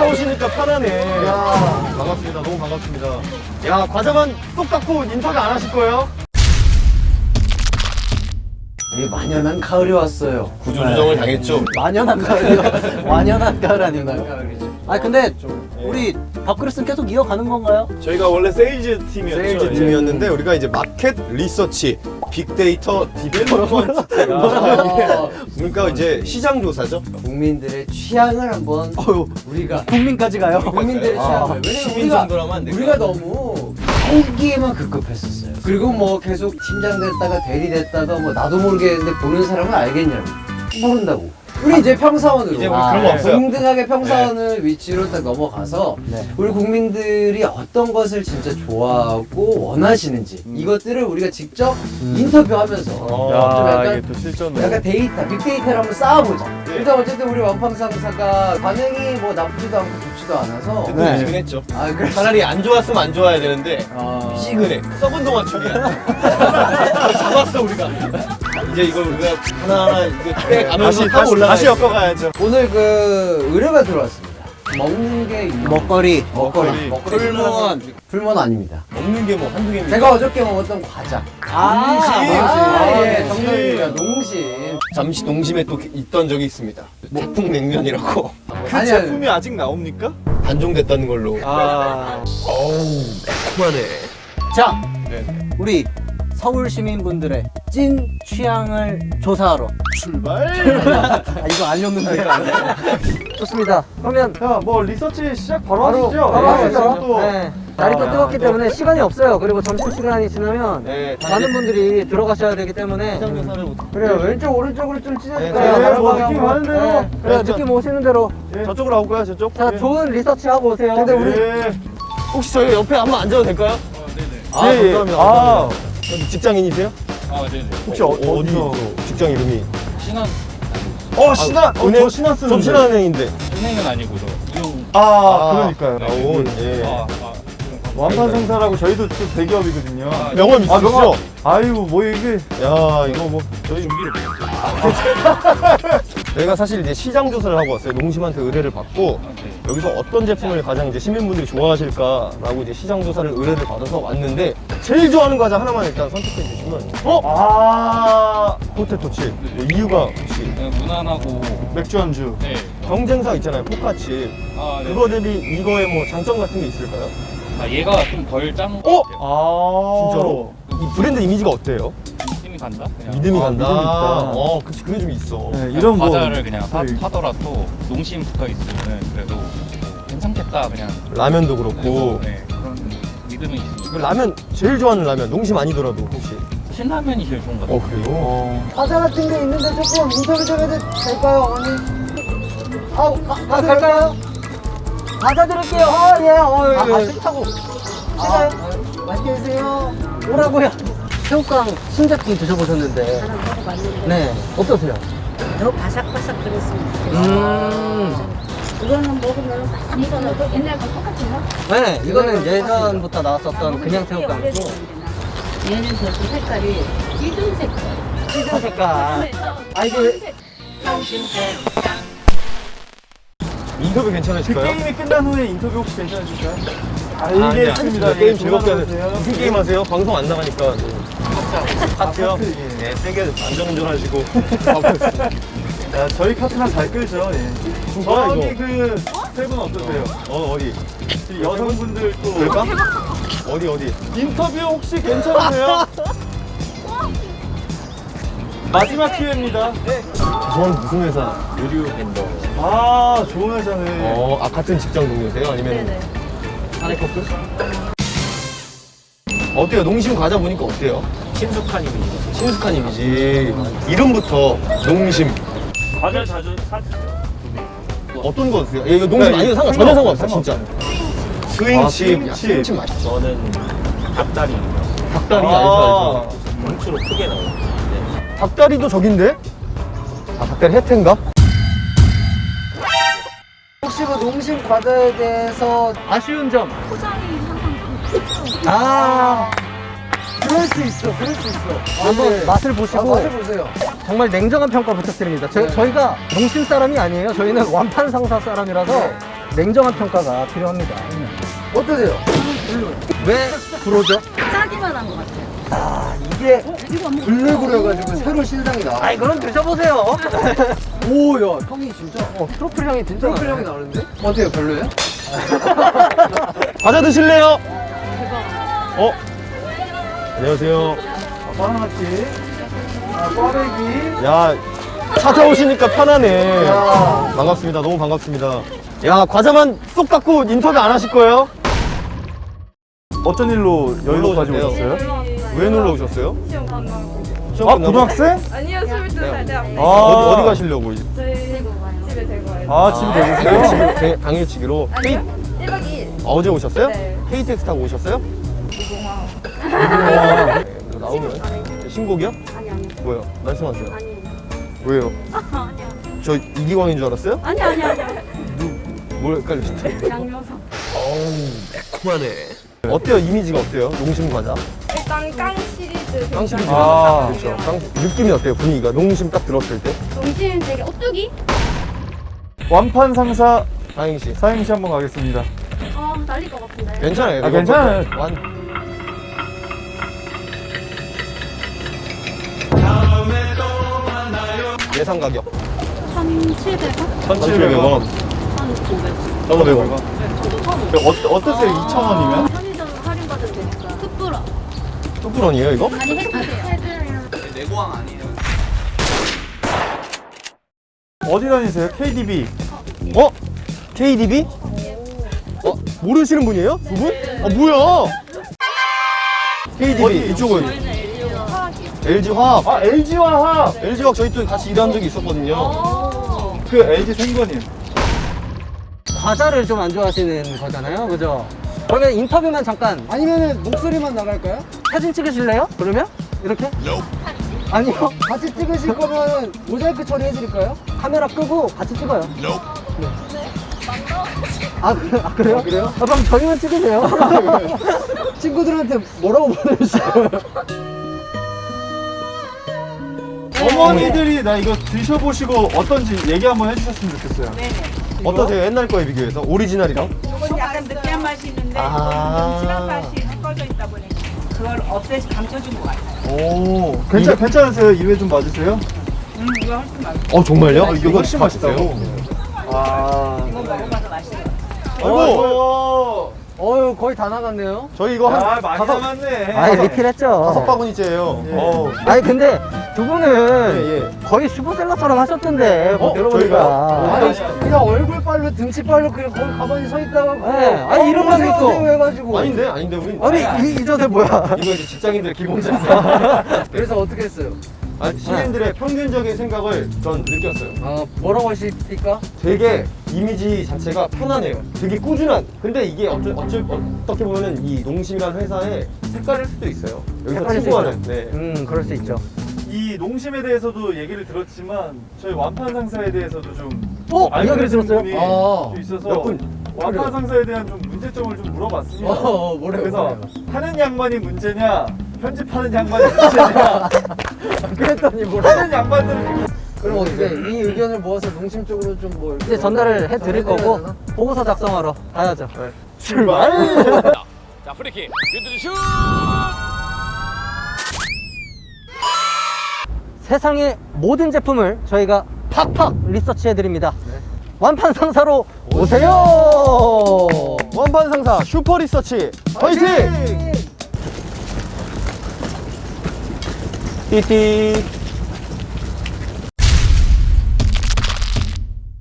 혼자 오시니까 편하네. 야 반갑습니다. 너무 반갑습니다. 야 과자만 쏙 닦고 인터뷰 안 하실 거예요? 이 만연한 가을이 왔어요. 구조조정을 당했죠. 만연한 가을이요. 완연한 가을 아닌가요? 아 근데 우리 밥그릇은 계속 이어가는 건가요? 저희가 원래 세일즈 팀이었죠. 세일즈 팀이었는데 우리가 이제 market research, 빅데이터 development 팀. 그러니까 이제 시장 조사죠. 국민들의 취향을 한번 우리가 국민까지 가요. 국민들의 취향을 왜냐면 시민 우리가 안? 우리가 너무 나오기에만 급급했었어요. 그리고 뭐 계속 팀장 됐다가 대리 됐다가 뭐 나도 모르겠는데 보는 사람은 알겠냐고 모른다고. 우리 이제 평사원으로 이제 우리 그런 거 없어요. 동등하게 평사원을 위치로 딱 넘어가서 네. 우리 국민들이 어떤 것을 진짜 좋아하고 원하시는지 이것들을 우리가 직접 인터뷰하면서 좀 야, 약간 이게 또 실전으로. 약간 데이터, 빅데이터를 한번 쌓아보자. 일단 어쨌든 우리 원팡상사가 반응이 뭐 나쁘지도 않고 좋지도 않아서 네. 미지근했죠. 아 그래 차라리 안 좋았으면 안 좋아야 되는데 아... 미지근해. 썩은 동안 처리야. 잡았어 우리가. 이제 이걸 우리가 하나하나 이거 빼가면서 다시 타고 다시, 올라가야 다시 엮어가야죠. 오늘 그 의뢰가 들어왔습니다. 먹는 게 먹거리. 먹거리 먹거리. 풀무원 풀무원 아닙니다. 먹는 게 뭐 한두 개입니다. 제가 어저께 먹었던 과자. 아, 농심. 아, 예, 농심. 정답입니다. 농심. 잠시 농심에 또 있던 적이 있습니다. 태풍 냉면이라고 그 아니, 제품이 아직 나옵니까? 단종됐다는 걸로. 아. 어우 매콤하네. 자, 네. 우리 서울 시민분들의 찐 취향을 조사하러. 출발. 아, 이거 아니었는데. 좋습니다. 그러면 자, 뭐 리서치 시작 바로, 바로 하시죠. 바로 예, 하시죠. 네. 날이 또 아, 뜨겁기 또. 때문에 시간이 없어요. 그리고 점심 시간이 지나면 네, 많은 분들이 들어가셔야 되기 때문에 그래요. 왼쪽 오른쪽으로 좀 네, 찢어줄까요? 네, 다른 뭐. 느낌 많은데요. 네. 그래, 느낌 오시는 대로. 예. 저쪽으로 가볼까요, 저쪽? 자, 예. 좋은 리서치 하고 오세요. 근데 우리 예. 혹시 저희 옆에 한번 앉아도 될까요? 아 예, 예. 감사합니다. 아. 감사합니다. 여기 직장인이세요? 아, 네네. 혹시 어, 어디 어디서? 또 직장 이름이? 신한 어, 신한. 어, 은행? 저 신한 쓰는데. 저 신한은행인데. 은행은 아니고 저 이용. 아, 그러니까요. 나온 예. 아, 아, 완판 상사라고 저희도 또 대기업이거든요. 명함 아, 있으시죠? 명함. 아이고, 뭐 이게. 야 이거 뭐 저희 준비를 못했어요. 저희가 사실 이제 시장 조사를 하고 왔어요. 농심한테 의뢰를 받고 여기서 어떤 제품을 가장 이제 시민분들이 좋아하실까라고 이제 시장 조사를 의뢰를 받아서 왔는데 제일 좋아하는 과자 하나만 일단 선택해 주시면 어? 아, 포테토 칩 뭐 이유가 혹시 그냥 무난하고. 맥주 안주. 네. 경쟁사 있잖아요 포카칩 아, 네. 그거 대비 이거에 뭐 장점 같은 게 있을까요? 아, 얘가 좀덜 짠. 어? 아. 진짜로? 이 브랜드 이미지가 어때요? 느낌이 간다. 그냥. 믿음이 아, 간다. 믿음이 있다. 어, 그치 그게 좀 있어. 네, 이런 뭐. 과자를 그냥 사, 네. 사더라도 농심 붙어 있으면 그래도 뭐 괜찮겠다 그냥. 라면도 그렇고. 네, 그런 믿음이 그 있으니까. 라면 제일 좋아하는 라면 농심 아니더라도 혹시? 신라면이 제일 좋은 것 같아요. 어 그래요? 어. 과자 같은 게 있는데 조금 인터뷰 좀 해도 될까요, 어머니? 아, 가, 가, 갈까요? 과자 드릴게요. 아, 예. 어, 아, 예. 아, 싫다고. 싫어요? 맛있게 드세요. 뭐라고요? 새우깡 순대국 드셔보셨는데. 네. 어떠세요? 더 바삭바삭 그랬으면 좋겠어. 음. 이거는 먹으면 많이 익어도 옛날과 똑같아요. 네, 이거는 예전부터 나왔었던 그냥 새우깡이고. 얘는 저기 색깔이 찌든 색깔. 시즌 색깔. 아, 이게 인터뷰 괜찮으실까요? 게임이 끝난 후에 인터뷰 혹시 괜찮으실까요? 아, 알겠습니다. 아니, 게임 예, 즐겁게 하세요. 무슨 게임 하세요? 방송 안 나가니까. 카트요? 카트, 예. 네, 세게 안전운전하시고. 야, 저희 카트랑 잘 끌죠. 예. 저기 이거? 그세분 어떠세요? 어, 어디? 이 여성분들 또 그럴까? 어디, 어디? 인터뷰 혹시 괜찮으세요? 마지막 기회입니다. 저는 무슨 회사? 의류 벤더. 아, 좋은 회사네. 어, 아, 같은 직장 동료세요? 아니면? 네네. 사내 커플? 어때요? 농심 과자 보니까 어때요? 친숙한 이미지. 친숙한 이미지. 이름부터 농심. 과자 자주 사. 어떤 거 드세요? 예, 이거 농심 네, 아니면 상관, 전혀 상관없어, 진짜. 스윙칩. 아, 야, 스윙칩. 스윙칩 맛있죠. 저는 닭다리. 닭다리 아. 알죠, 알죠. 뭉치로 크게 나와요. 닭다리도 저긴데? 아, 닭다리 해태인가? 혹시 그 농심 과자에 대해서 아쉬운 점. 포장이 항상 좀 아, 그럴 수 있어, 그럴 수 있어. 한번 네. 맛을 아, 보시고 맛을 보세요. 정말 냉정한 평가 부탁드립니다. 저, 네. 저희가 농심 사람이 아니에요. 저희는 완판 상사 사람이라서 네. 냉정한 평가가 필요합니다. 어떠세요? 왜 불호죠? 짜기만 한 것 같아요. 아 이게 해가지고 새로 신상이 나와 아이 그럼 드셔보세요. 오야 향이 진짜 어, 트러플 향이 진짜 트러플 나네. 향이 나는데? 어때요 별로예요? 과자 드실래요? 어? 안녕하세요. 바나나치. 아, 꽈배기. 야 찾아오시니까 편하네. 반갑습니다. 너무 반갑습니다. 야 과자만 쏙 갖고 인터뷰 안 하실 거예요? 어떤 일로 여의도까지 오셨어요? 왜 놀러 오셨어요? 시험 끝나고 시험 아, 끝나고? 고등학생? 아니요 22살 대학생 아. 어디, 어디 가시려고? 이제? 저희 집에 데리고 와요 아, 집에 되셨어요? 당일치기, 당- 당일치기로? 아니요 1박 2일 아, 어제 오셨어요? 네. KTX 타고 오셨어요? 무공항 와, 나오면 신곡이요? 아니 아니 뭐요? 말씀하세요. 아니 왜요? 아니야. 저 이기광인 줄 알았어요? 아니 아니 아니. 뭘 헷갈리셨죠? 양요석. 어우 매콤하네. 어때요? 이미지가 어때요? 농심 과자? 일단 깡 시리즈 깡 시리즈. 아. 그렇죠. 깡 느낌이 어때요? 분위기가 농심 딱 들었을 때? 농심 되게 오뚜기? 완판 상사 사행시. 사행시 한번 가겠습니다. 어 날릴 것 같은데. 괜찮아요. 아, 괜찮아요. 완. 예상 가격 1,700원? 1,700원. 1,500원. 1,500원. 어, 어떠세요? 2,000원이면? 뚝불원이에요 이거? 많이 해주세요. 어디 다니세요? KDB. 어? KDB? 어? 모르시는 분이에요? 두 분? 아 뭐야? KDB 어디? 이쪽은 저희는 LG요. LG 화학. 아, LG화학! LG 화학 저희 또 같이 일한 적이 있었거든요. 그 LG 생건님. 과자를 좀 안 좋아하시는 거잖아요, 그죠? 그러면 인터뷰만 잠깐 아니면은 목소리만 나갈까요? 사진 찍으실래요? 그러면 이렇게? 아니요. 같이 찍으실 거면 모자이크 처리해드릴까요? 카메라 끄고 같이 찍어요. 네. 아, 그래, 아 그래요? 그래요? 아, 그럼 저희만 찍으세요. 친구들한테 뭐라고 보내주실 거예요? 어머니들이 나 이거 드셔보시고 어떤지 얘기 한번 해주셨으면 좋겠어요. 어떠세요? 옛날 거에 비교해서 오리지널이랑? 이건 약간 느끼한 맛이 있는데 아. 진한 맛이 섞어져 있다 보니까 그걸 up돼서 감춰준 것 같아요. 오, 괜찮, 괜찮으세요? 입에 좀 맞으세요? 음, 이거 훨씬 맛있어. 어 정말요? 아, 이게 훨씬 맛있다고. 아. 이거 먹어봐서 맛있어. 아이고. 거의 다 나갔네요. 저희 이거 한 아, 많이 다섯 남았네. 아이, 리필했죠. 다섯 바구니째예요. 어우. 아니, 근데 두 분은 예, 예. 거의 슈퍼셀러처럼 하셨던데, 뭐 어, 들어보니까. 아니 그냥 얼굴 빨로 등치 빨로 그냥 거기 가만히 서 있다가 네. 아니, 이름만 믿고. 해가지고 아닌데 아닌데 우리. 아니, 이, 이 자세 뭐야? 이거 이제 직장인들 기본 자세. 그래서 어떻게 했어요? 아, 시민들의 평균적인 생각을 전 느꼈어요. 아 뭐라고 하실까? 되게 이미지 자체가 편안해요. 되게 꾸준한. 근데 이게 어쩔, 어쩔, 어떻게 보면은 이 농심이라는 회사의 색깔일 수도 있어요. 여기서 추구하는. 네. 음, 그럴 수 있죠. 이 농심에 대해서도 얘기를 들었지만 저희 완판 상사에 대해서도 좀 어? 이야기를 들었어요? 분이 아. 좀 있어서 몇 분? 완판 상사에 대한 좀 문제점을 좀 물어봤습니다. 어, 뭐래요, 그래서 뭐래요? 하는 양반이 문제냐 편집하는 양반이 문제냐 그랬더니 뭐라? 하는 양반들은 그럼 어떻게 이 의견을 모아서 농심 쪽으로 좀 뭐 이제 전달을 해 드릴 거고, 보고서 작성하러 가야죠. 출발! 자 프리킥 윤두준 슛 세상의 모든 제품을 저희가 팍팍 리서치해 드립니다. 완판 상사로 오세요. 원반 상사 슈퍼 리서치 화이팅! 滴滴。